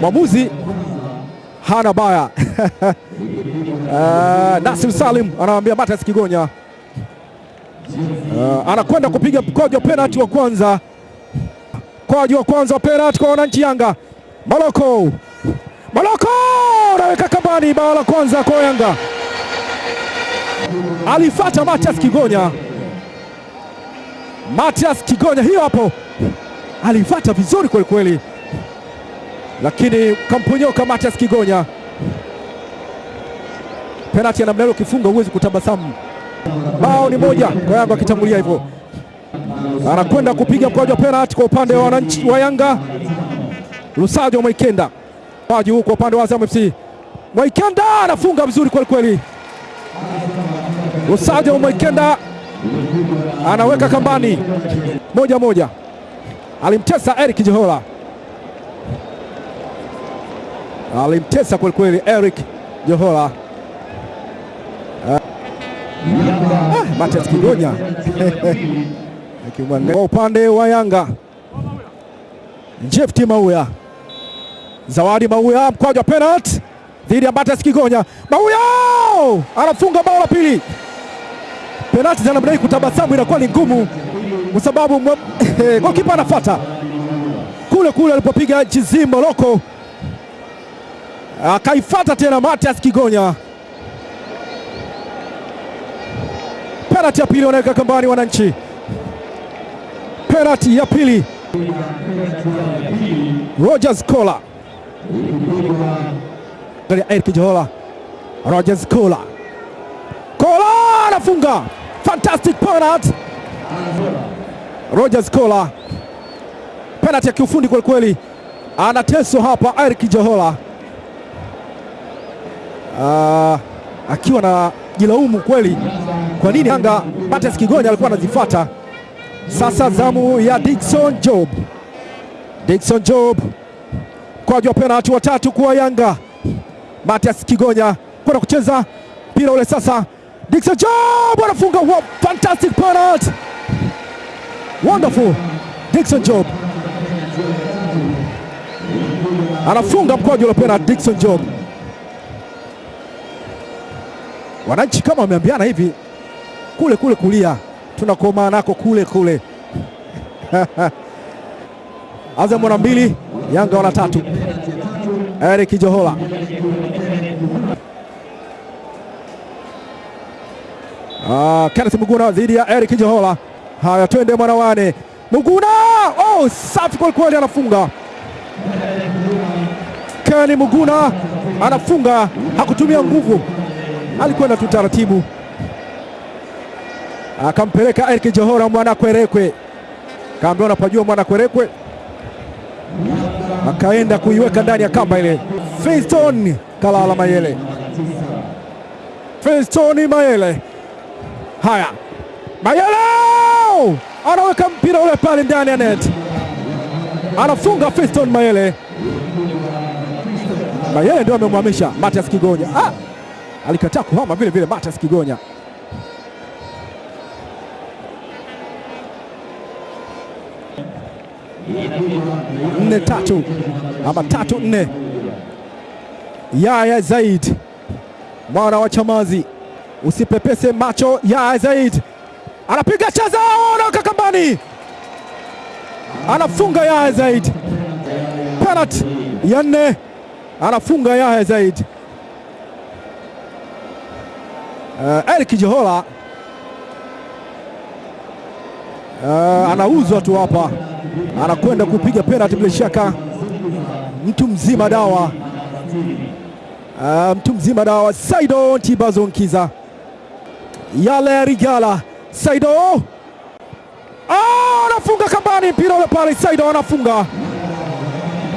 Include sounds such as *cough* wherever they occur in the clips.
Mwamuzi hana baya. Uh, *laughs* Nasir Salim anawambia Mathias Kigonya. Uh, anakwenda kupiga mkojo penalti wa kwanza, mkojo wa kwanza wa penalti kwa wananchi Yanga. Maloko Maloko anaweka kambani, bao la kwanza kwa Yanga. Alifata Mathias Kigonya, matias Kigonya hiyo hapo. Alifata vizuri kwelikweli kweli, lakini kamponyoka Matias Kigonya. Penalti ya namna hiyo ukifunga huwezi kutabasamu. Bao ni moja kwa Yanga akitangulia hivyo, anakwenda kupiga mkwaju wa penalti kwa upande wa wananchi wa Yanga. Lusajo Mwaikenda maji huu kwa upande wa Azam FC. Mwaikenda anafunga vizuri kweli kweli. Lusajo Mwaikenda anaweka kambani, moja moja. Alimtesa Eric Jehola, alimtesa kwelikweli kweli Eric Johola. Ah, Matias Kigonya. *laughs* Akimwangalia kwa upande wa Yanga, Jefti Mauya, Zawadi Mauya, mkwaju wa penalti dhidi ya Matias Kigonya. Mauya! Anafunga bao la pili. Penalti za namna hii kutabasamu inakuwa ni ngumu, kwa sababu *laughs* gokipa anafuata. Kule kule alipopiga Jizim Moloko, akaifata tena Matias Kigonya. Penalti ya pili wanaweka kambani wananchi. Penalti ya pili. Rogers Kola, Eric Kijola, Rogers Kola, Kola anafunga. Fantastic penalty. Rogers Kola, penalti ya kiufundi kwelikweli, kweli, anateswa hapa Eric Jehola uh, akiwa na jilaumu kweli kwa nini Yanga Patrice Kigonya alikuwa anazifuata. Sasa zamu ya Dickson Job, Dickson Job mkwaju wa penalti watatu kwa Yanga. Matias Kigonya kwenda kucheza mpira ule sasa, Dickson Job anafunga wow, fantastic penalty, wonderful. Dickson Job anafunga mkwaju ule penalti, Dickson Job. Wananchi kama wameambiana hivi kule kule kulia tunakomaa nako kule kule. *laughs* Azam wana mbili, Yanga wana tatu. Eric Johola ah, Kenneth Muguna dhidi ya Eric Johola. Haya, twende mwana wane Muguna, oh, safi kweli kweli, anafunga Keni Muguna anafunga, hakutumia nguvu, alikwenda tu taratibu. Akampeleka Eric Johora mwana Kwerekwe, kaambia unapajua mwana Kwerekwe, akaenda kuiweka ndani ya kamba ile. Fiston Kalala Mayele, Fiston Mayele, haya. Mayele! Anaweka mpira ule pale ndani ya net, anafunga Fiston Mayele. Mayele ndio amemhamisha Matias Kigonya. Ah, alikataa kuhama vile vile Mathias Kigonya. nne tatu ama tatu nne. Yaya Zaid mwana wa Chamazi, usipepese macho. Yaya Zaid anapiga chaza na Kakambani anafunga Yaya Zaid. Penalty ya nne, anafunga Yaya Zaid. Uh, Eric Jehola uh, anauzwa tu hapa. Anakwenda kupiga penalti bila shaka, mtu mzima dawa. Uh, mtu mzima dawa. Saido Ntibazo Nkiza yale Rigala. Saido. Anafunga oh, kambani. Mpira ule pale. Saido anafunga.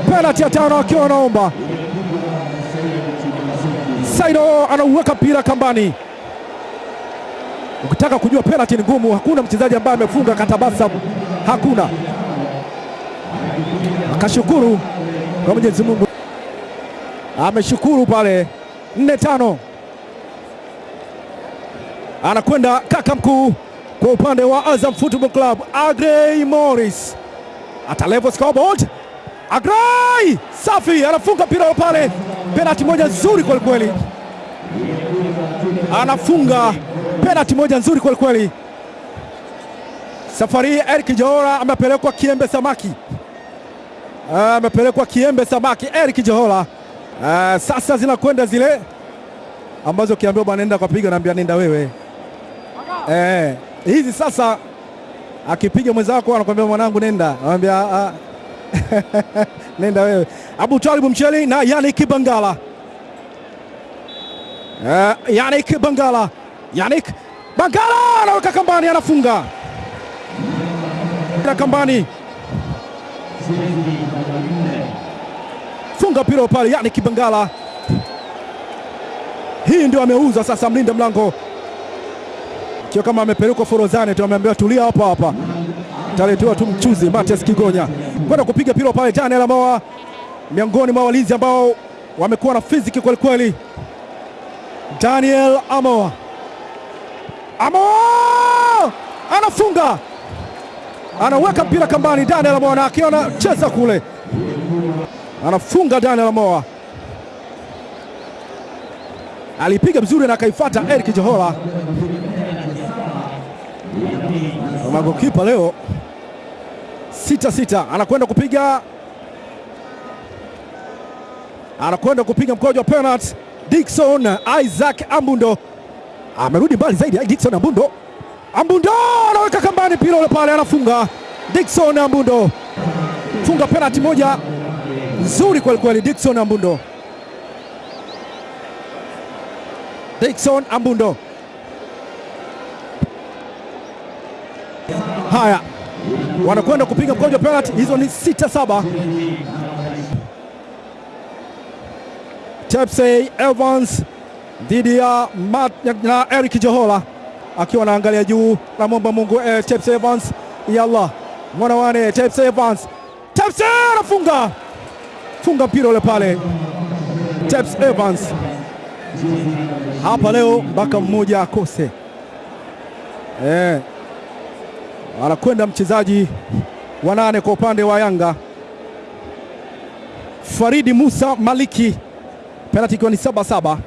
Penalti ya tano akiwa anaomba. Saido anauweka mpira kambani. Ukitaka kujua penalti ni ngumu, hakuna mchezaji ambaye amefunga katabasa. Hakuna. Akashukuru kwa Mwenyezi Mungu, ameshukuru pale. nne tano, anakwenda kaka mkuu kwa upande wa Azam Football Club, Agrey Morris. Ata level scoreboard, Agrey! Safi, anafunga mpira pale, penalti moja nzuri kwelikweli, kweli, anafunga penalti moja nzuri kweli kweli. Safari hii Eric Johora amepelekwa Kiembe Samaki, amepelekwa Kiembe Samaki Eric Johora. Uh, sasa zinakwenda zile ambazo ukiambiwa bwana nenda kapiga, naambia nenda wewe. Eh, hizi sasa akipiga mwenzako anakuambia mwanangu nenda, anamwambia ah, *laughs* nenda wewe. Abu Talib Mcheli na Yannick Bangala. Uh, Yannick Bangala, Yannick Bangala anaweka kambani, anafunga na kambani, funga mpira pale. Yannick Bangala, hii ndio ameuza sasa. Mlinda mlango kio kama amepelekwa Forozani tu, ameambiwa tulia hapa hapa, taletiwa tu mchuzi. Matias Kigonya kwenda kupiga mpira pale. Daniel Amoa miongoni mwa walinzi ambao wamekuwa na fiziki kwelikweli, kweli. Daniel Amoa, Amoa anafunga, anaweka mpira kambani. Daniel Amoa na akiona cheza kule, anafunga. Daniel Amoa. Alipiga vizuri na akaifuata Eric johola. Magokipa leo. Sita sita, anakwenda kupiga. Anakwenda kupiga mkojo wa penalty. Dickson Isaac Ambundo amerudi mbali zaidi. Dickson Ambundo, Ambundo anaweka kambani mpira ule pale, anafunga. Dickson Ambundo funga penalty moja nzuri kweli kweli. Dickson Ambundo, Dickson Ambundo. Haya, wanakwenda kupiga mkojo wa penalty. Hizo ni sita saba. Tepsey Evans dhidi ya na Eric Johola akiwa anaangalia juu, na namwomba Mungu eh, Tepsey Evans. Yalla mwana wane Tepsey Evans, Tepsey anafunga. Funga mpira ule pale. Tepsey Evans. Hapa leo mpaka mmoja akose. Eh, anakwenda mchezaji wa nane kwa upande wa Yanga. Faridi Musa Maliki. Penalti ikiwa ni saba saba.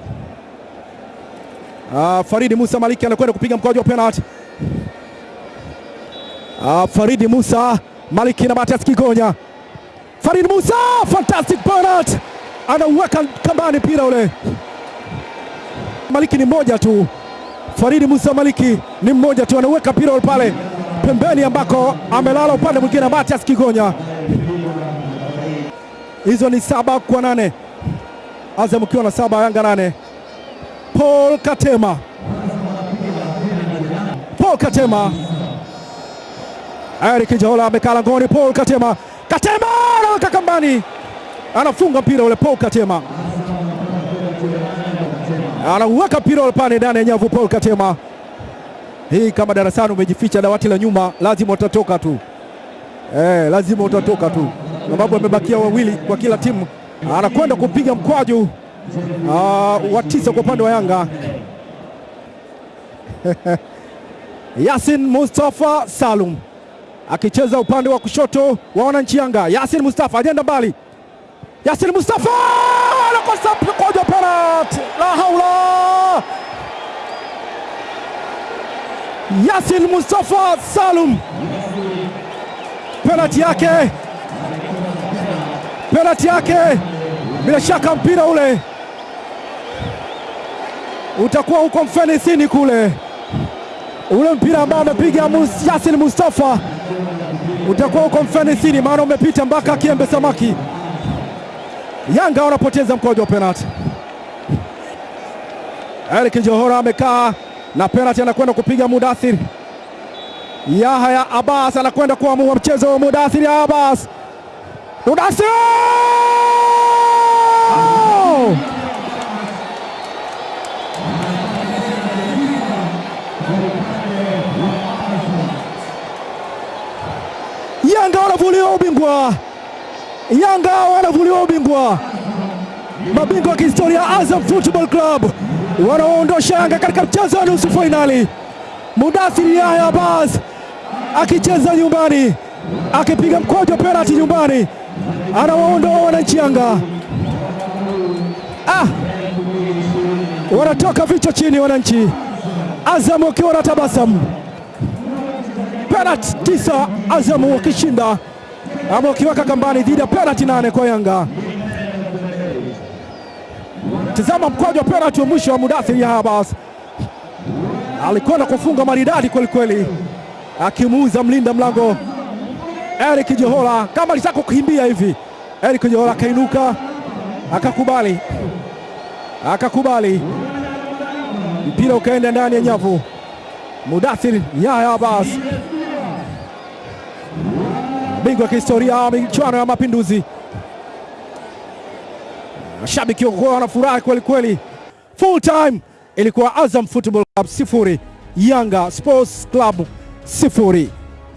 Uh, Faridi Musa Maliki anakwenda kupiga mkwaju wa penalti. Uh, Faridi Musa Maliki na Matias Kigonya. Faridi Musa fantastic penalti, anauweka kambani mpira ule. Maliki ni mmoja tu, Faridi Musa Maliki ni mmoja tu, anauweka mpira ule pale pembeni ambako amelala upande mwingine Matias Kigonya. Hizo ni saba kwa nane. Azam ukiwa na saba Yanga nane. Paul Katema, Paul Katema, Eric Johora amekaa langoni. Paul Katema, Katema anaweka kambani, anafunga mpira ule. Paul Katema. Anauweka mpira ule pale ndani ya nyavu. Paul Katema, hii kama darasani umejificha dawati la nyuma, lazima utatoka tu. Eh, lazima utatoka tu, sababu amebakia wawili kwa kila timu. Anakwenda kupiga mkwaju uh, wa tisa kwa upande wa Yanga. *laughs* Yasin Mustafa Salum akicheza upande wa kushoto wa wananchi Yanga. Yasin Mustafa ajenda mbali, Yasin Mustafa anakosa mkojo penalti, la haula! Yasin Mustafa Salum. Penalti yake. Penalti yake. Bila shaka mpira ule utakuwa huko mfenisini kule, ule mpira ambao amepiga Yasin Mustafa utakuwa huko mfenisini, maana umepita mpaka Kiembe Samaki. Yanga wanapoteza mkojo wa penalti. Eric Johora amekaa na penalti, anakwenda kupiga Mudathir Yahya Abbas, anakwenda kuamua mchezo wa Mudathir Abbas Mudathir Mabingwa wa kihistoria Azam Football Club wanaoondosha Yanga katika mchezo wa nusu fainali. Mudathir Yahya Abbas akicheza nyumbani, akipiga wa penalti nyumbani, anawaondoa wananchi Yanga. Ah, wanatoka vichwa chini wananchi. Azam wakiwa na tabasamu, penalti tisa Azam wakishinda ama wakiweka kambani dhidi ya penalti nane kwa Yanga. Tazama mkwaju wa penalti wa mwisho wa Mudathir Yahabas Abbas, alikwenda kufunga maridadi kwelikweli, akimuuza mlinda mlango Eric johola kama alitaka kukimbia hivi. Eric Jehola akainuka akakubali, akakubali, mpira ukaenda ndani ya nyavu. Mudathir Yahabas, Abbas, bingwa wa kihistoria michuano ya Mapinduzi. Mashabiki wakuwa wanafurahi kweli kweli. Full time ilikuwa Azam Football Club sifuri Yanga Sports Club sifuri.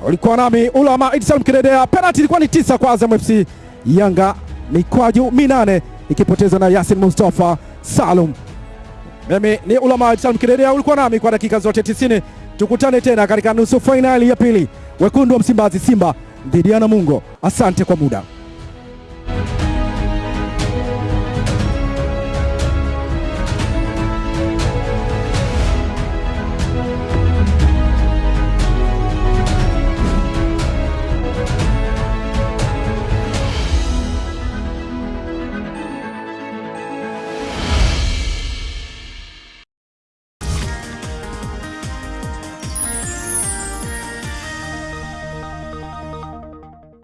Ulikuwa nami Ulama Idi Salum Kidedea. Penalti ilikuwa ni tisa kwa Azam FC, Yanga mikwaju minane ikipoteza na Yasin Mustafa Salum. Mimi ni Ulama Idi Salum Kidedea, ulikuwa nami kwa dakika zote 90. Tukutane tena katika nusu fainali ya pili, wekundu wa Msimbazi Simba dhidi ya Namungo. Asante kwa muda.